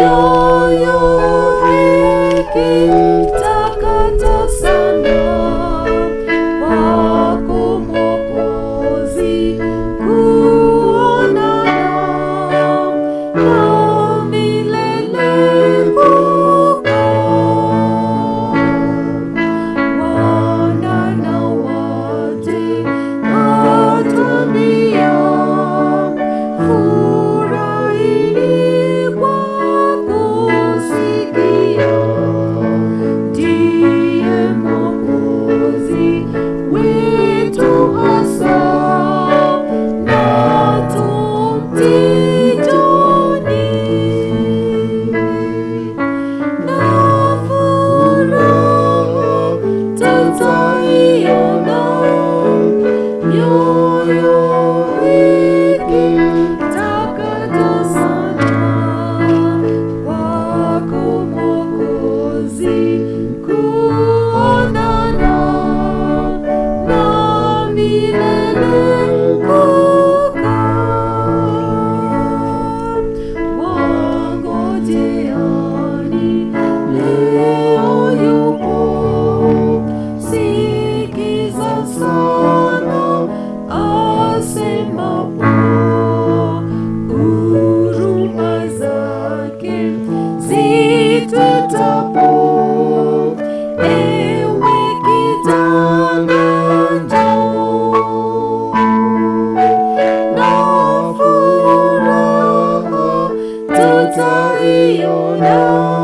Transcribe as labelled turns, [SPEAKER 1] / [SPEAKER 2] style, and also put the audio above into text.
[SPEAKER 1] yo yo you. Love.